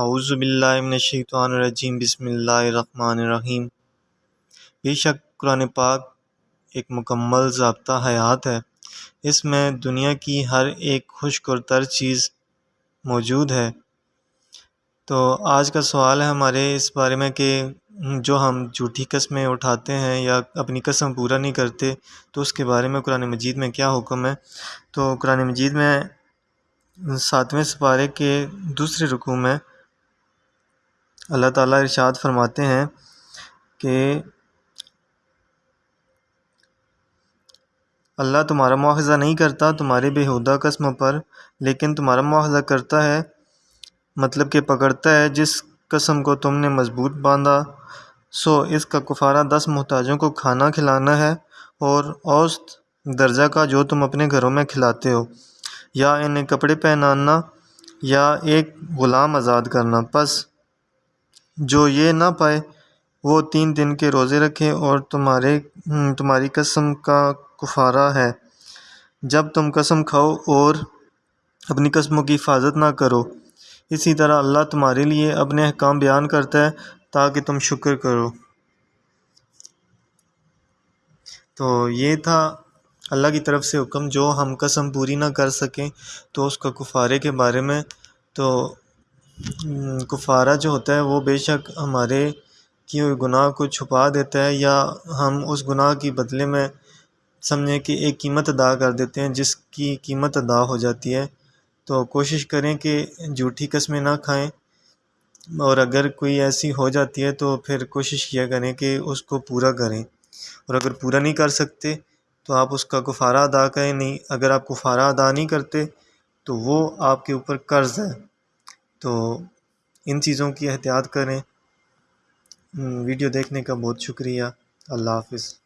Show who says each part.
Speaker 1: اعوذ باللہ من الشیطان الرجیم، بسم اللہ الرحمن الرحیم۔ بے شک قرآن پاک ایک مکمل ضابطہ حیات ہے۔ اس میں دنیا کی ہر ایک خشک اور تر چیز موجود ہے۔ تو آج کا سوال ہے ہمارے اس بارے میں کہ جو ہم جھوٹی قسمیں اٹھاتے ہیں یا اپنی قسم پورا نہیں کرتے، تو اس کے بارے میں قرآن مجید میں کیا حکم ہے؟ تو قرآن مجید میں ساتویں سپارے کے دوسرے رکوع میں اللہ تعالیٰ ارشاد فرماتے ہیں کہ اللہ تمہارا مواخذہ نہیں کرتا، تمہارے بےحودہ قسم پر، لیکن تمہارا مواخذہ کرتا ہے مطلب کہ پکڑتا ہے، جس قسم کو تم نے مضبوط باندھا۔ سو اس کا کفارہ دس محتاجوں کو کھانا کھلانا ہے اور اوسط درجہ کا جو تم اپنے گھروں میں کھلاتے ہو۔ یا انہیں کپڑے پہنانا یا ایک غلام آزاد کرنا۔ پس جو یہ نہ پائے، وہ تین دن کے روزے رکھے اور تمہارے تمہاری قسم کا کفارہ ہے۔ جب تم قسم کھاؤ اور اپنی قسموں کی حفاظت نہ کرو، اسی طرح اللہ تمہارے لیے اپنے احکام بیان کرتا ہے تاکہ تم شکر کرو۔ تو یہ تھا اللہ کی طرف سے حکم، جو ہم قسم پوری نہ کر سکیں تو اس کا کفارے کے بارے میں۔ تو کفارہ جو ہوتا ہے وہ بے شک ہمارے کیے ہوئے گناہ کو چھپا دیتا ہے یا ہم اس گناہ کی بدلے میں سمجھیں کہ ایک قیمت ادا کر دیتے ہیں جس کی قیمت ادا ہو جاتی ہے۔ تو کوشش کریں کہ جھوٹی قسمیں نہ کھائیں۔ اور اگر کوئی ایسی ہو جاتی ہے تو پھر کوشش کیا کریں کہ اس کو پورا کریں۔ اور اگر پورا نہیں کر سکتے تو آپ اس کا کفارہ ادا کریں۔ نہیں، اگر آپ کفارہ ادا نہیں کرتے تو وہ آپ کے اوپر قرض ہے۔ تو ان چیزوں کی احتیاط کریں۔ ویڈیو دیکھنے کا بہت شکریہ۔ اللہ حافظ۔